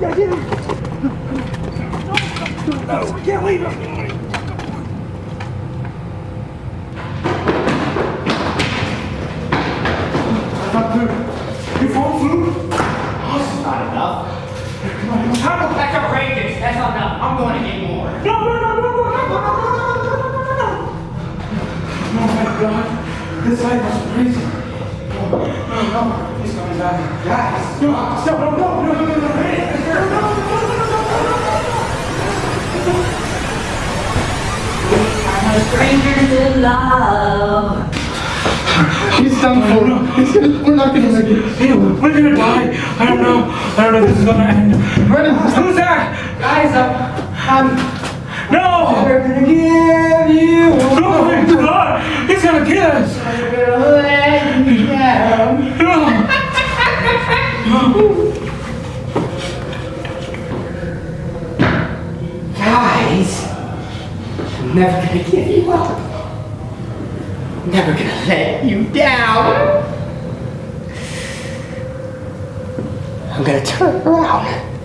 No, we can't leave him. You fall through? That's not enough. How that's outrageous. That's not enough. I'm going to get more. No, no, no, no, no, no, no, no, no, no, no, no. Oh my god. This light was crazy. Oh, no, no, he's coming back. Guys, no, no, no, no, no, no, no, no, hey, no, no, no, no, no, no, no, no. I'm a stranger to love. He's done for. He's gonna, we're not gonna make it. We're gonna die. I don't know. I don't know if this is gonna end. Brennan, who's that? Guys, I'm, I'm No! never gonna give you Oh my god! He's gonna kill us! gonna let you down. Guys, I'm never gonna give you up. Never gonna let you down. I'm gonna turn around.